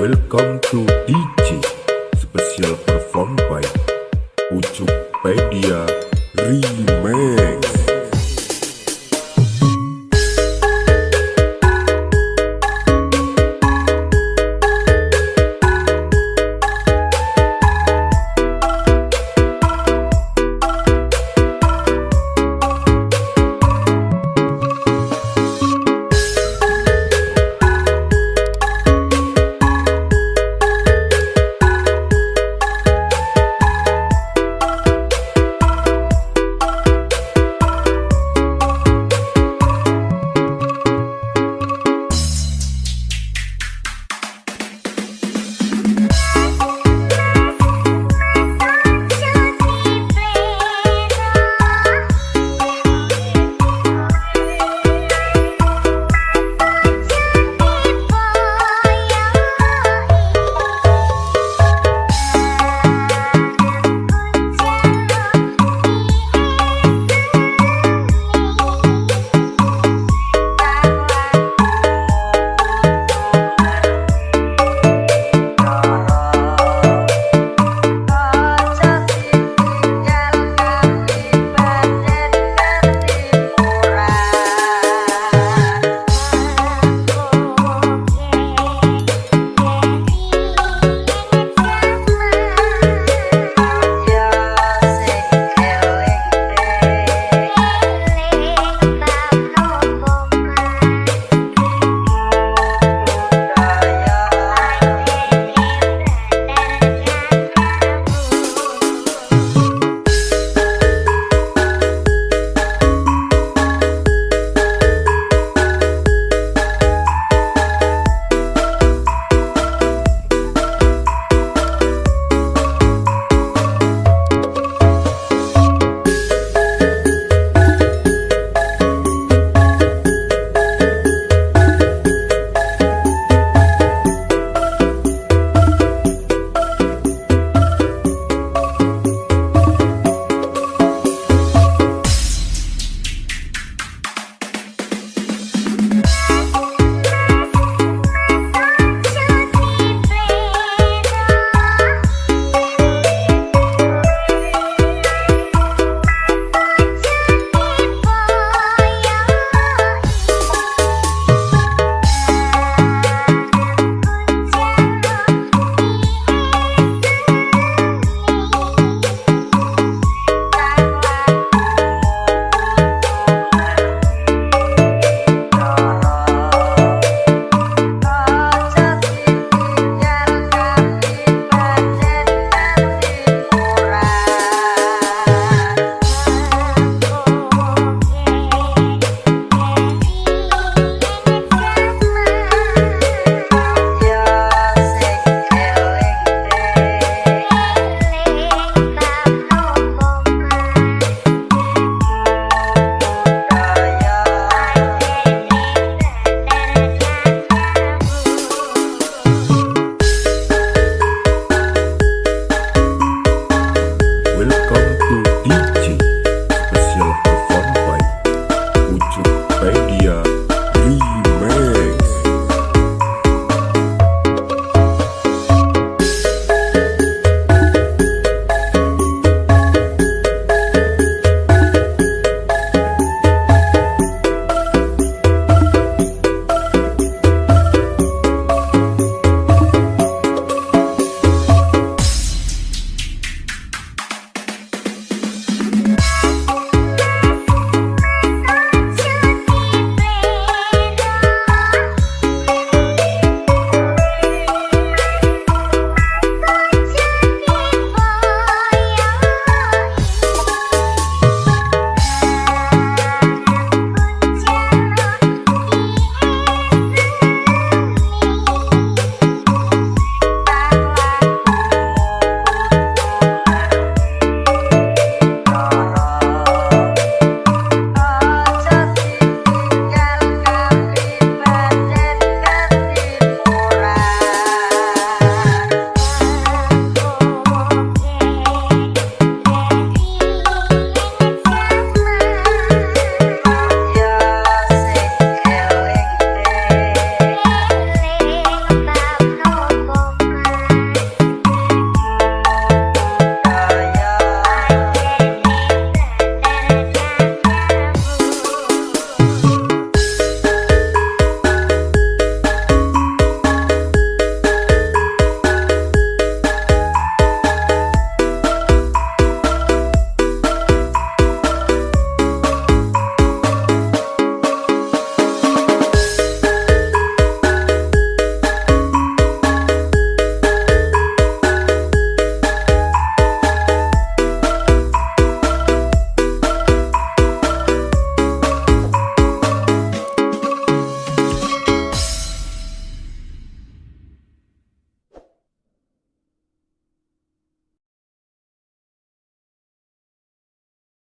Welcome to DJ Special performed by Ucukpedia Remix.